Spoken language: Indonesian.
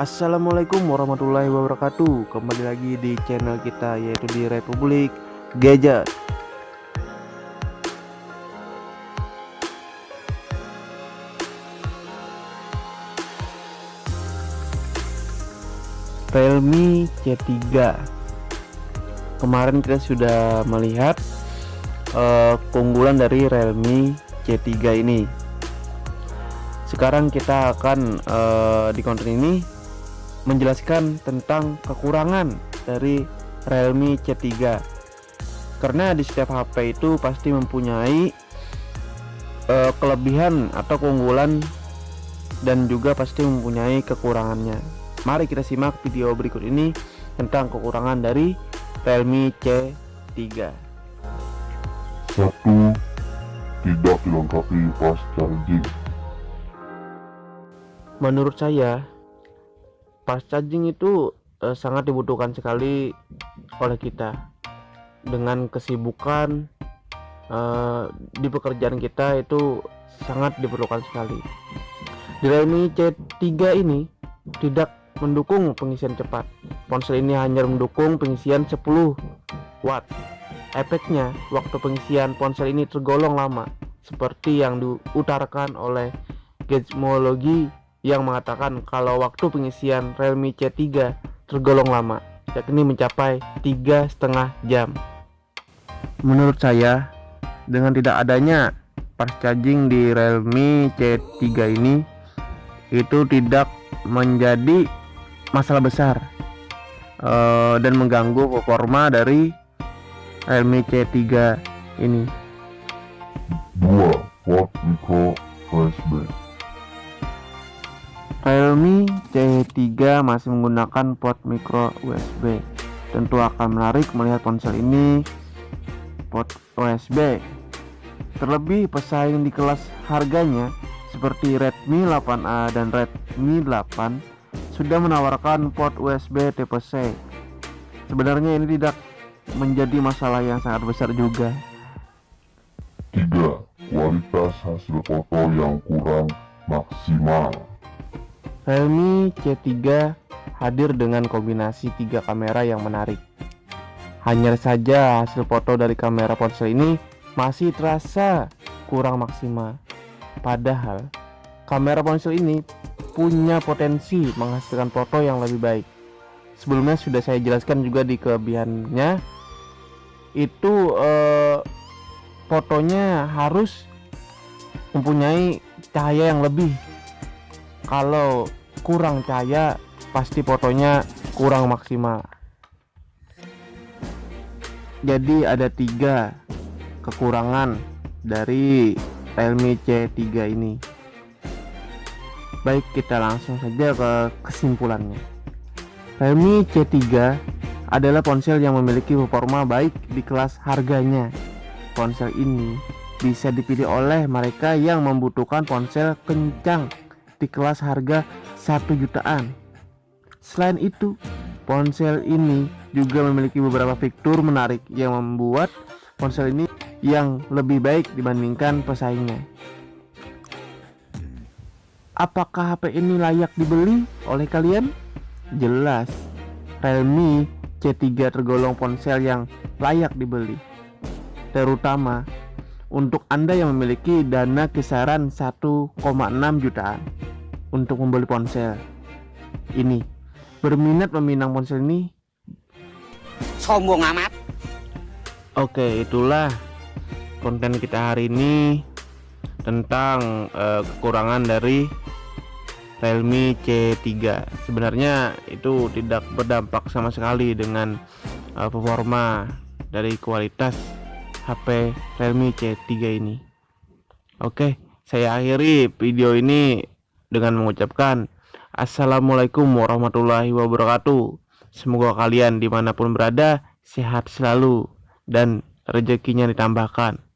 Assalamualaikum warahmatullahi wabarakatuh. Kembali lagi di channel kita yaitu di Republik Gadget Realme C3 Kemarin kita sudah melihat uh, keunggulan dari Realme C3 ini. Sekarang kita akan uh, di konten ini menjelaskan tentang kekurangan dari Realme C3 karena di setiap HP itu pasti mempunyai uh, kelebihan atau keunggulan dan juga pasti mempunyai kekurangannya mari kita simak video berikut ini tentang kekurangan dari Realme C3 satu tidak dilengkapi fast charging. Menurut saya fast charging itu eh, sangat dibutuhkan sekali oleh kita. Dengan kesibukan eh, di pekerjaan kita itu sangat diperlukan sekali. Di Realme C3 ini tidak mendukung pengisian cepat. Ponsel ini hanya mendukung pengisian 10 watt. Efeknya waktu pengisian ponsel ini tergolong lama seperti yang diutarakan oleh Gizmology yang mengatakan kalau waktu pengisian Realme C3 tergolong lama yakni mencapai tiga setengah jam. Menurut saya dengan tidak adanya fast charging di Realme C3 ini itu tidak menjadi masalah besar uh, dan mengganggu performa dari Realme C3 ini. Dua port micro USB Realme C3 masih menggunakan port micro USB tentu akan menarik melihat ponsel ini port USB terlebih pesaing di kelas harganya seperti Redmi 8A dan Redmi 8 sudah menawarkan port USB tipe C sebenarnya ini tidak menjadi masalah yang sangat besar juga tiga kualitas hasil foto yang kurang maksimal Realme C3 hadir dengan kombinasi tiga kamera yang menarik. Hanya saja hasil foto dari kamera ponsel ini masih terasa kurang maksimal. Padahal kamera ponsel ini punya potensi menghasilkan foto yang lebih baik. Sebelumnya sudah saya jelaskan juga di kelebihannya itu eh, fotonya harus mempunyai cahaya yang lebih. Kalau kurang cahaya pasti fotonya kurang maksimal jadi ada tiga kekurangan dari Realme C3 ini baik kita langsung saja ke kesimpulannya Realme C3 adalah ponsel yang memiliki performa baik di kelas harganya ponsel ini bisa dipilih oleh mereka yang membutuhkan ponsel kencang di kelas harga 1 jutaan. Selain itu, ponsel ini juga memiliki beberapa fitur menarik yang membuat ponsel ini yang lebih baik dibandingkan pesaingnya. Apakah HP ini layak dibeli oleh kalian? Jelas, Realme C3 tergolong ponsel yang layak dibeli. Terutama untuk Anda yang memiliki dana kisaran 1,6 jutaan untuk membeli ponsel ini berminat meminang ponsel ini sombong amat oke itulah konten kita hari ini tentang uh, kekurangan dari Realme C3 sebenarnya itu tidak berdampak sama sekali dengan uh, performa dari kualitas HP Realme C3 ini. Oke saya akhiri video ini dengan mengucapkan Assalamualaikum warahmatullahi wabarakatuh. Semoga kalian di mana pun berada sehat selalu dan rezekinya ditambahkan